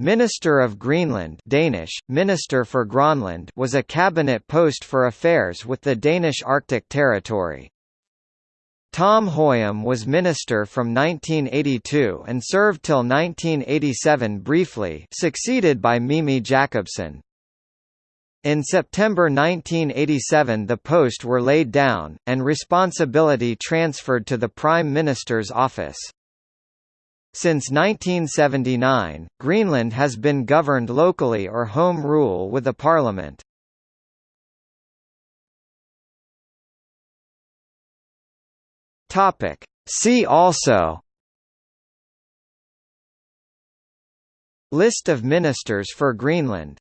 Minister of Greenland Danish, Minister for Grönland was a cabinet post for affairs with the Danish Arctic Territory. Tom Høyem was minister from 1982 and served till 1987 briefly succeeded by Mimi Jakobsen. In September 1987 the post were laid down, and responsibility transferred to the Prime Minister's office. Since 1979, Greenland has been governed locally or home rule with a parliament. Topic. See also List of ministers for Greenland